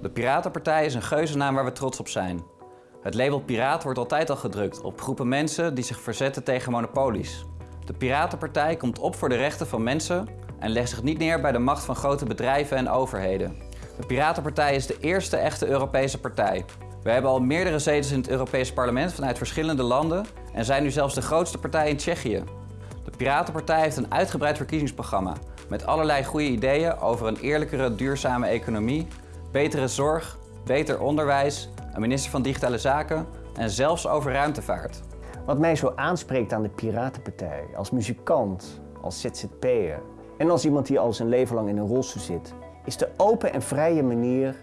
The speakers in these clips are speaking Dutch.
De Piratenpartij is een geuzennaam waar we trots op zijn. Het label piraat wordt altijd al gedrukt op groepen mensen die zich verzetten tegen monopolies. De Piratenpartij komt op voor de rechten van mensen en legt zich niet neer bij de macht van grote bedrijven en overheden. De Piratenpartij is de eerste echte Europese partij. We hebben al meerdere zetels in het Europees Parlement vanuit verschillende landen en zijn nu zelfs de grootste partij in Tsjechië. De Piratenpartij heeft een uitgebreid verkiezingsprogramma met allerlei goede ideeën over een eerlijkere, duurzame economie, betere zorg, beter onderwijs, een minister van Digitale Zaken en zelfs over ruimtevaart. Wat mij zo aanspreekt aan de Piratenpartij, als muzikant, als ZZP'er en als iemand die al zijn leven lang in een rolstoel zit, is de open en vrije manier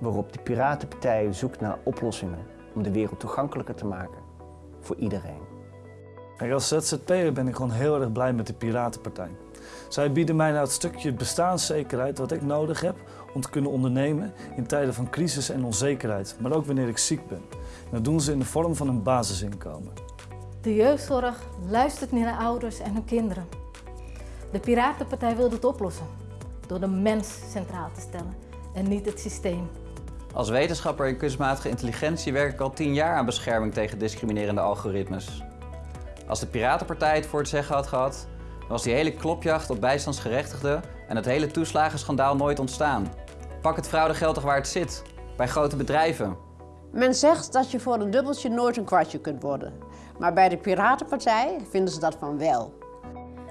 waarop de Piratenpartij zoekt naar oplossingen om de wereld toegankelijker te maken voor iedereen. Kijk, als ZZP'er ben ik gewoon heel erg blij met de Piratenpartij. Zij bieden mij nou het stukje bestaanszekerheid wat ik nodig heb om te kunnen ondernemen in tijden van crisis en onzekerheid, maar ook wanneer ik ziek ben. En dat doen ze in de vorm van een basisinkomen. De jeugdzorg luistert niet naar ouders en hun kinderen. De Piratenpartij wil dit oplossen door de mens centraal te stellen en niet het systeem. Als wetenschapper in kunstmatige intelligentie werk ik al tien jaar aan bescherming tegen discriminerende algoritmes. Als de Piratenpartij het voor het zeggen had gehad, dan was die hele klopjacht op bijstandsgerechtigden en het hele toeslagenschandaal nooit ontstaan. Pak het fraudegeld toch waar het zit, bij grote bedrijven. Men zegt dat je voor een dubbeltje nooit een kwartje kunt worden. Maar bij de Piratenpartij vinden ze dat van wel.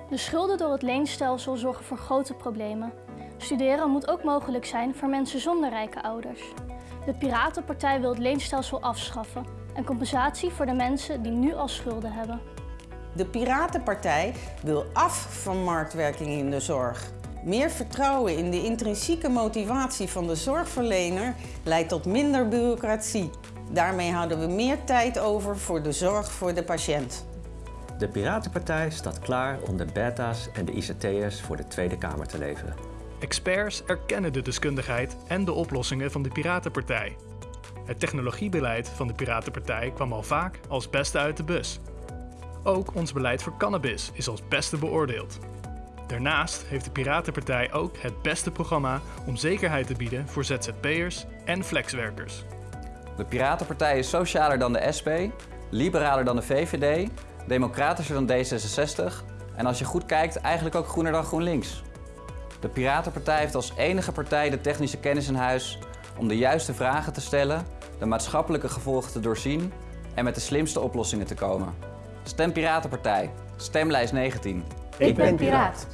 De schulden door het leenstelsel zorgen voor grote problemen. Studeren moet ook mogelijk zijn voor mensen zonder rijke ouders. De Piratenpartij wil het leenstelsel afschaffen en compensatie voor de mensen die nu al schulden hebben. De Piratenpartij wil af van marktwerking in de zorg. Meer vertrouwen in de intrinsieke motivatie van de zorgverlener leidt tot minder bureaucratie. Daarmee houden we meer tijd over voor de zorg voor de patiënt. De Piratenpartij staat klaar om de beta's en de ICT'ers voor de Tweede Kamer te leveren. Experts erkennen de deskundigheid en de oplossingen van de Piratenpartij. Het technologiebeleid van de Piratenpartij kwam al vaak als beste uit de bus. Ook ons beleid voor cannabis is als beste beoordeeld. Daarnaast heeft de Piratenpartij ook het beste programma om zekerheid te bieden voor ZZP'ers en flexwerkers. De Piratenpartij is socialer dan de SP, liberaler dan de VVD, democratischer dan D66 en als je goed kijkt eigenlijk ook groener dan GroenLinks. De Piratenpartij heeft als enige partij de technische kennis in huis om de juiste vragen te stellen, de maatschappelijke gevolgen te doorzien en met de slimste oplossingen te komen. Stem Piratenpartij. Stemlijst 19. Ik ben piraat.